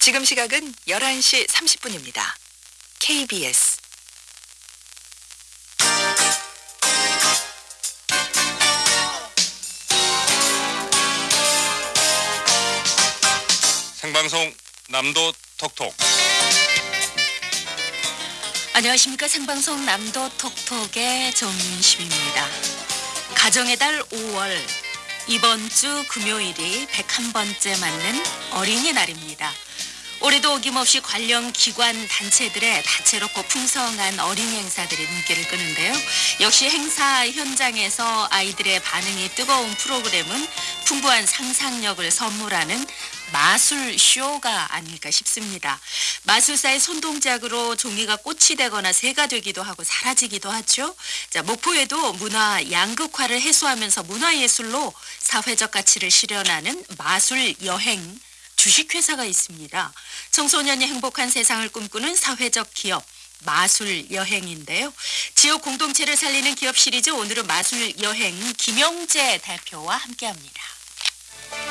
지금 시각은 11시 30분입니다. KBS 생방송 남도 톡톡 안녕하십니까 생방송 남도 톡톡의 정윤심입니다. 가정의 달 5월 이번 주 금요일이 101번째 맞는 어린이날입니다. 올해도 어김없이 관련 기관 단체들의 다채롭고 풍성한 어린이 행사들이 눈길을 끄는데요. 역시 행사 현장에서 아이들의 반응이 뜨거운 프로그램은 풍부한 상상력을 선물하는 마술 쇼가 아닐까 싶습니다. 마술사의 손동작으로 종이가 꽃이 되거나 새가 되기도 하고 사라지기도 하죠. 자, 목포에도 문화 양극화를 해소하면서 문화예술로 사회적 가치를 실현하는 마술 여행 주식회사가 있습니다. 청소년이 행복한 세상을 꿈꾸는 사회적 기업 마술 여행인데요. 지역 공동체를 살리는 기업 시리즈 오늘은 마술 여행 김영재 대표와 함께합니다.